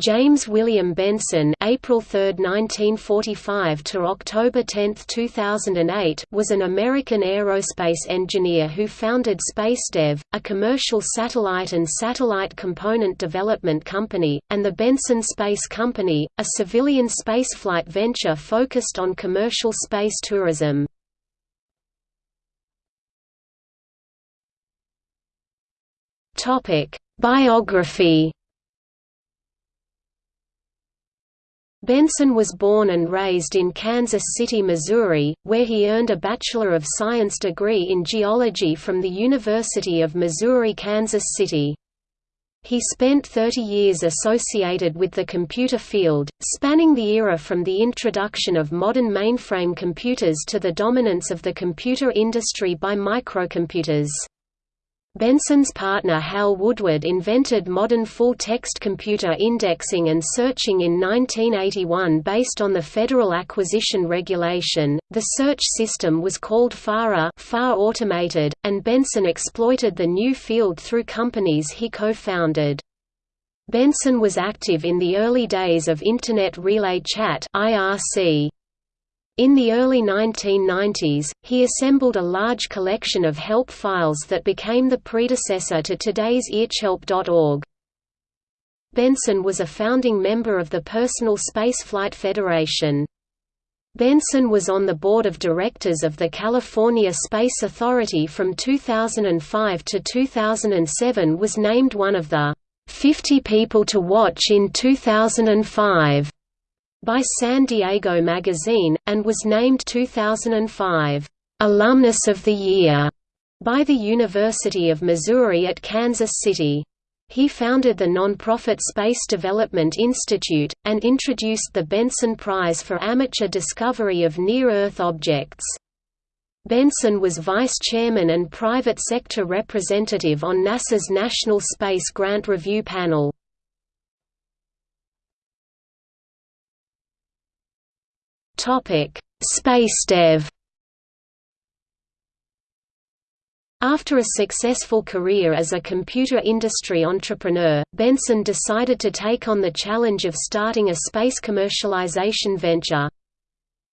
James William Benson April 3, 1945 to October 10, 2008 was an American aerospace engineer who founded SpaceDev, a commercial satellite and satellite component development company, and the Benson Space Company, a civilian spaceflight venture focused on commercial space tourism. Biography Benson was born and raised in Kansas City, Missouri, where he earned a Bachelor of Science degree in geology from the University of Missouri-Kansas City. He spent 30 years associated with the computer field, spanning the era from the introduction of modern mainframe computers to the dominance of the computer industry by microcomputers. Benson's partner Hal Woodward invented modern full-text computer indexing and searching in 1981 based on the Federal Acquisition Regulation. The search system was called FARA, FAR Automated, and Benson exploited the new field through companies he co-founded. Benson was active in the early days of Internet Relay Chat (IRC). In the early 1990s, he assembled a large collection of help files that became the predecessor to today's IRChelp.org. Benson was a founding member of the Personal Spaceflight Federation. Benson was on the board of directors of the California Space Authority from 2005 to 2007 was named one of the 50 people to watch in 2005 by San Diego Magazine, and was named 2005, "'Alumnus of the Year' by the University of Missouri at Kansas City. He founded the nonprofit Space Development Institute, and introduced the Benson Prize for amateur discovery of near-Earth objects. Benson was vice chairman and private sector representative on NASA's National Space Grant Review Panel. Topic: SpaceDev. After a successful career as a computer industry entrepreneur, Benson decided to take on the challenge of starting a space commercialization venture.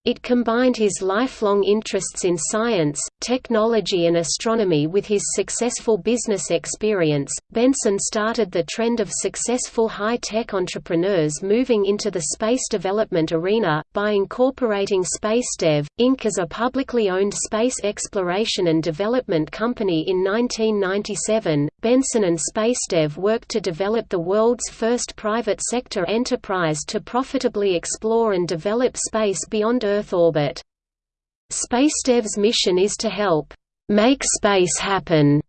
It combined his lifelong interests in science, technology, and astronomy with his successful business experience. Benson started the trend of successful high tech entrepreneurs moving into the space development arena, by incorporating SpaceDev, Inc. as a publicly owned space exploration and development company in 1997. Benson and SpaceDev worked to develop the world's first private sector enterprise to profitably explore and develop space beyond Earth orbit. SpaceDev's mission is to help make space happen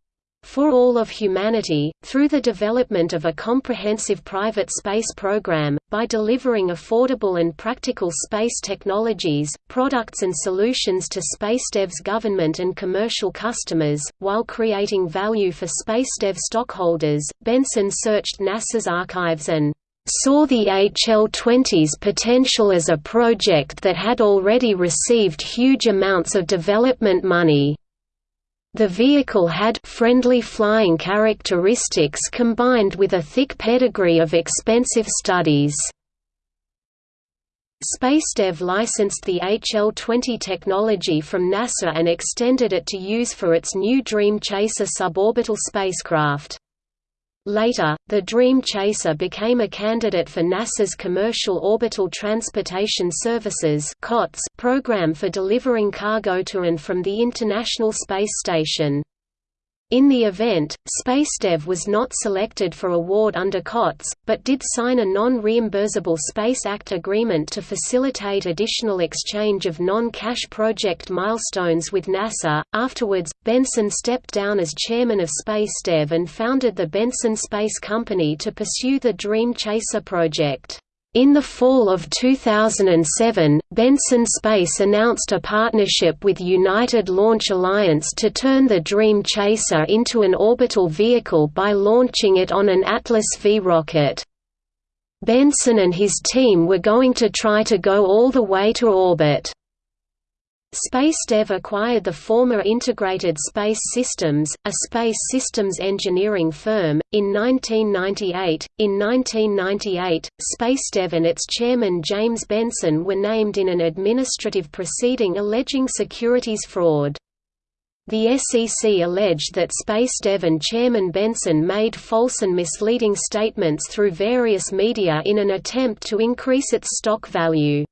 for all of humanity, through the development of a comprehensive private space program, by delivering affordable and practical space technologies, products and solutions to SpaceDev's government and commercial customers, while creating value for SpaceDev stockholders. Benson searched NASA's archives and saw the HL-20's potential as a project that had already received huge amounts of development money. The vehicle had friendly flying characteristics combined with a thick pedigree of expensive studies. SpaceDev licensed the HL-20 technology from NASA and extended it to use for its new Dream Chaser suborbital spacecraft. Later, the Dream Chaser became a candidate for NASA's Commercial Orbital Transportation Services program for delivering cargo to and from the International Space Station. In the event, SpaceDev was not selected for award under COTS, but did sign a non-reimbursable Space Act agreement to facilitate additional exchange of non-cash project milestones with NASA. Afterwards, Benson stepped down as chairman of SpaceDev and founded the Benson Space Company to pursue the Dream Chaser project. In the fall of 2007, Benson Space announced a partnership with United Launch Alliance to turn the Dream Chaser into an orbital vehicle by launching it on an Atlas V rocket. Benson and his team were going to try to go all the way to orbit. SpaceDev acquired the former Integrated Space Systems, a space systems engineering firm, in 1998. In 1998, SpaceDev and its chairman James Benson were named in an administrative proceeding alleging securities fraud. The SEC alleged that SpaceDev and Chairman Benson made false and misleading statements through various media in an attempt to increase its stock value.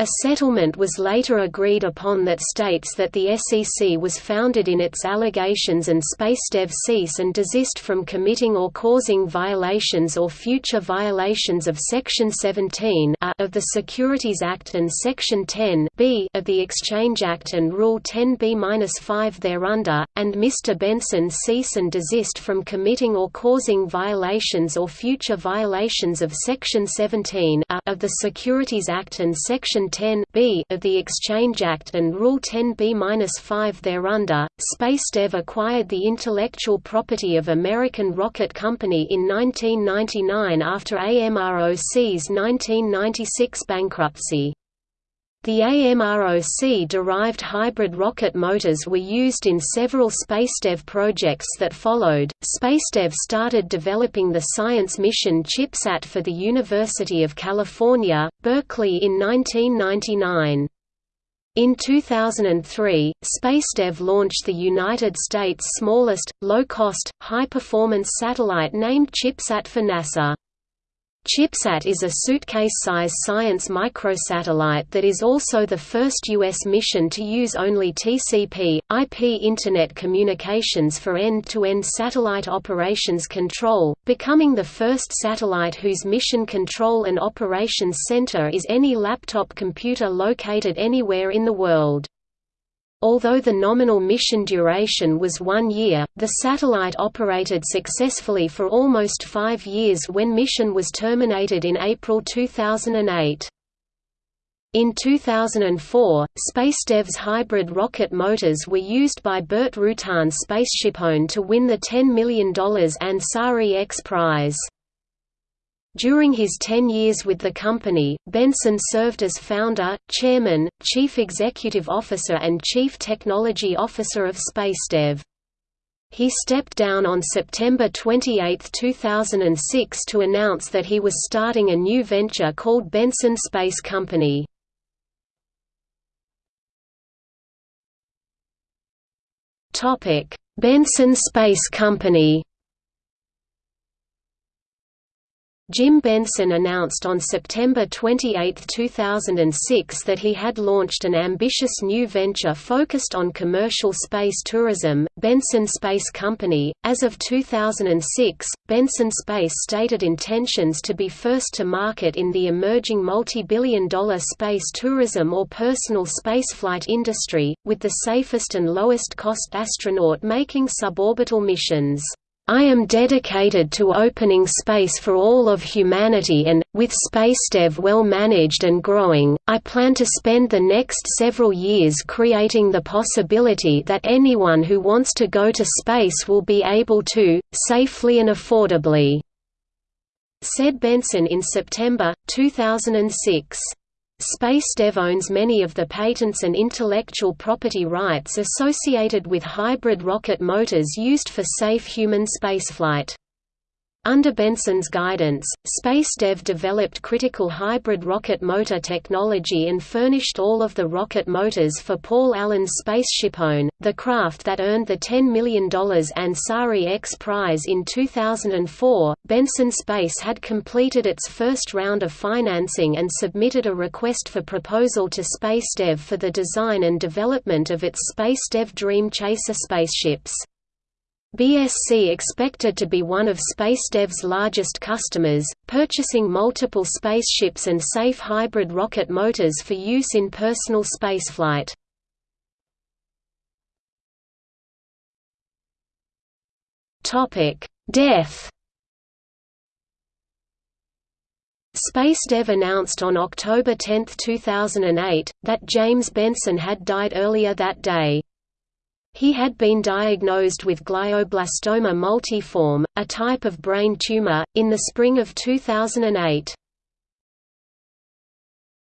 A settlement was later agreed upon that states that the SEC was founded in its allegations and SpaceDev cease and desist from committing or causing violations or future violations of Section 17 of the Securities Act and Section 10b of the Exchange Act and Rule 10b-5 thereunder, and Mr. Benson cease and desist from committing or causing violations or future violations of Section 17 of the Securities Act and Section 10 b of the Exchange Act and Rule 10b-5 thereunder. SpaceDev acquired the intellectual property of American Rocket Company in 1999 after AMROC's 1996 bankruptcy. The AMROC-derived hybrid rocket motors were used in several SpaceDev projects that followed. SpaceDev started developing the science mission ChipSat for the University of California, Berkeley in 1999. In 2003, SpaceDev launched the United States' smallest, low-cost, high-performance satellite named ChipSat for NASA. ChipSat is a suitcase-size science microsatellite that is also the first U.S. mission to use only TCP, IP Internet communications for end-to-end -end satellite operations control, becoming the first satellite whose mission control and operations center is any laptop computer located anywhere in the world. Although the nominal mission duration was one year, the satellite operated successfully for almost five years when mission was terminated in April 2008. In 2004, SpaceDev's hybrid rocket motors were used by Burt Rutan's SpaceshipOne to win the $10 million Ansari X prize. During his 10 years with the company, Benson served as founder, chairman, chief executive officer and chief technology officer of SpaceDev. He stepped down on September 28, 2006 to announce that he was starting a new venture called Benson Space Company. Benson Space Company Jim Benson announced on September 28, 2006 that he had launched an ambitious new venture focused on commercial space tourism, Benson Space Company. As of 2006, Benson Space stated intentions to be first to market in the emerging multi-billion dollar space tourism or personal spaceflight industry, with the safest and lowest cost astronaut making suborbital missions. I am dedicated to opening space for all of humanity and, with SpaceDev well managed and growing, I plan to spend the next several years creating the possibility that anyone who wants to go to space will be able to, safely and affordably," said Benson in September, 2006. SpaceDev owns many of the patents and intellectual property rights associated with hybrid rocket motors used for safe human spaceflight. Under Benson's guidance, SpaceDev developed critical hybrid rocket motor technology and furnished all of the rocket motors for Paul Allen's SpaceshipOne, the craft that earned the $10 million Ansari X prize in 2004. Benson Space had completed its first round of financing and submitted a request for proposal to SpaceDev for the design and development of its SpaceDev Dream Chaser spaceships. BSC expected to be one of SpaceDev's largest customers, purchasing multiple spaceships and safe hybrid rocket motors for use in personal spaceflight. Death SpaceDev announced on October 10, 2008, that James Benson had died earlier that day. He had been diagnosed with glioblastoma multiforme, a type of brain tumor, in the spring of 2008.